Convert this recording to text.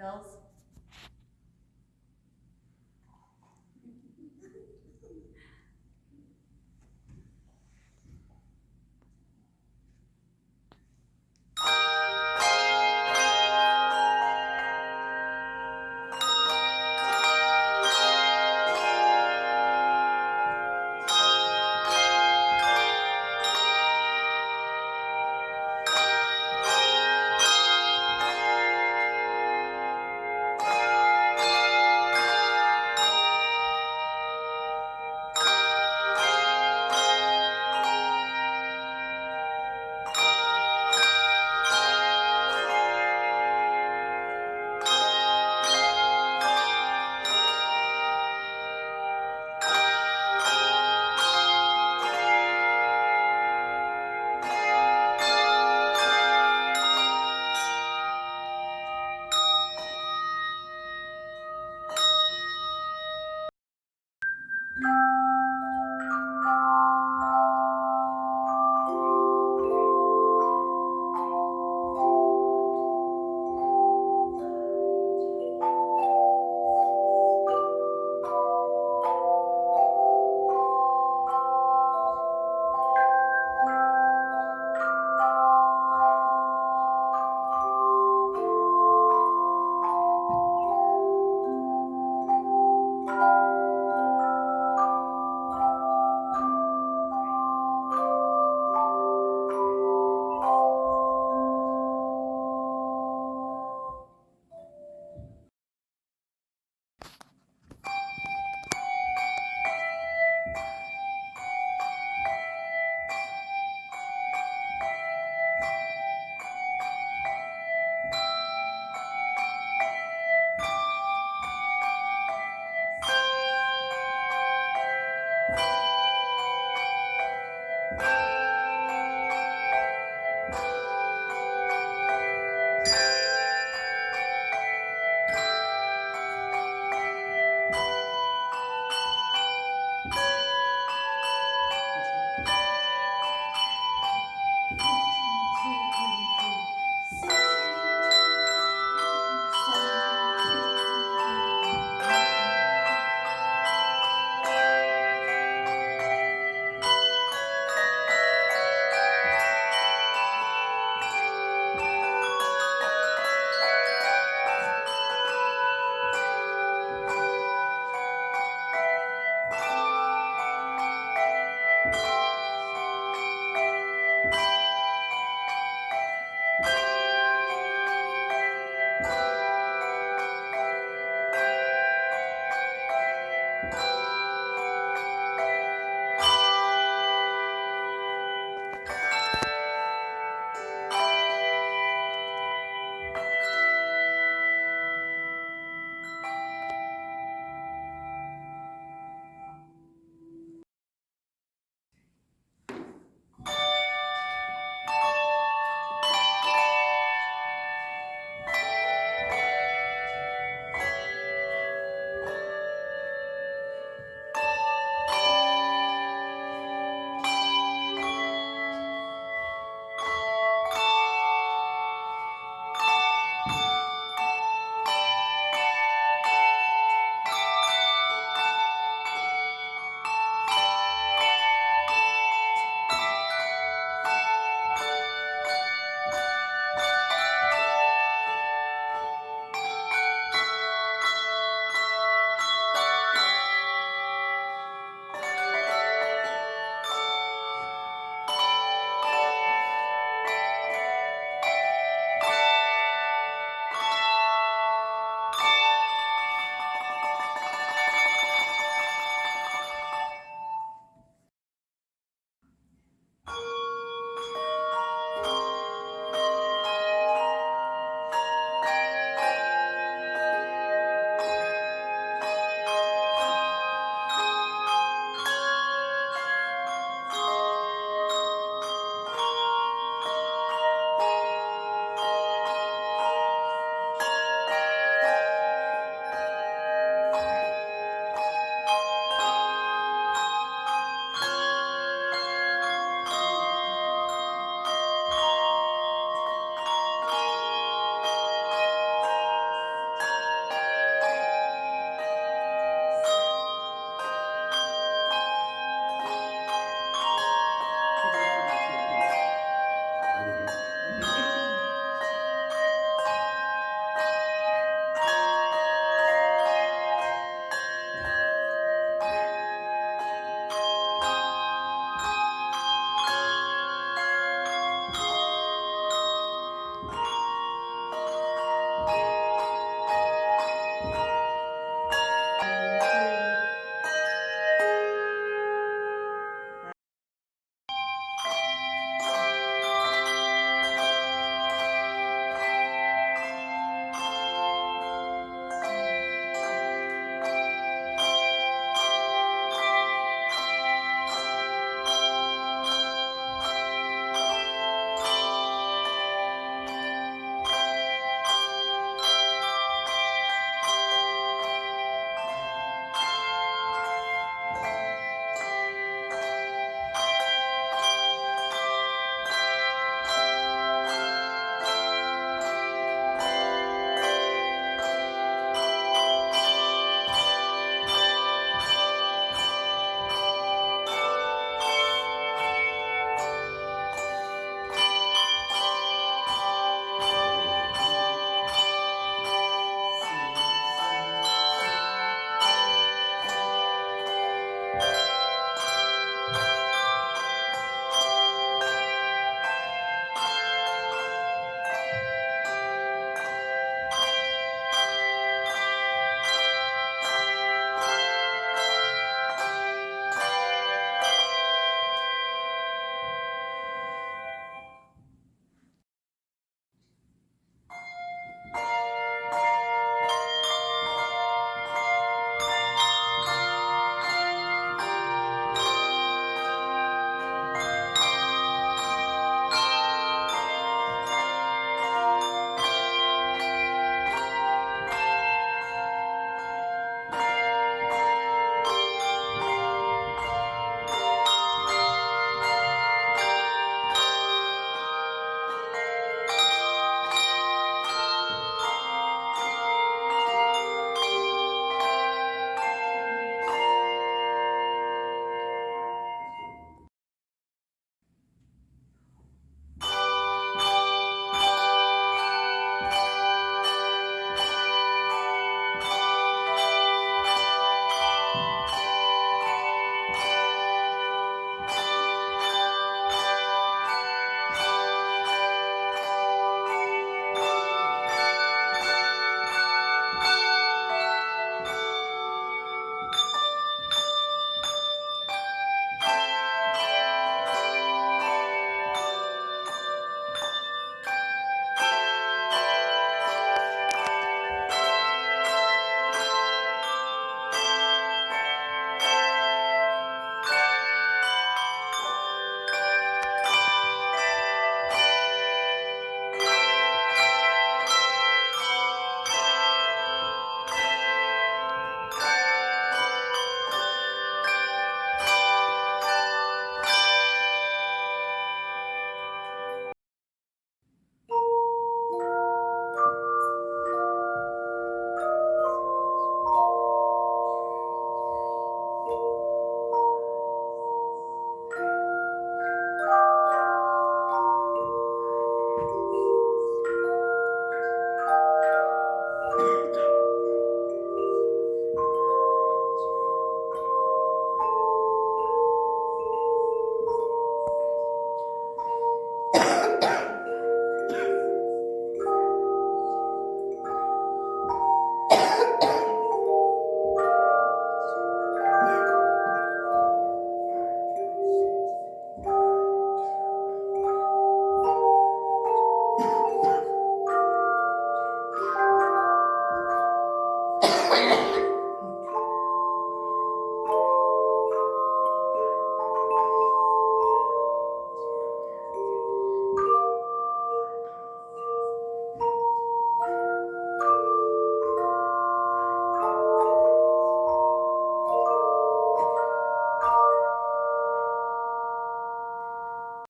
bills?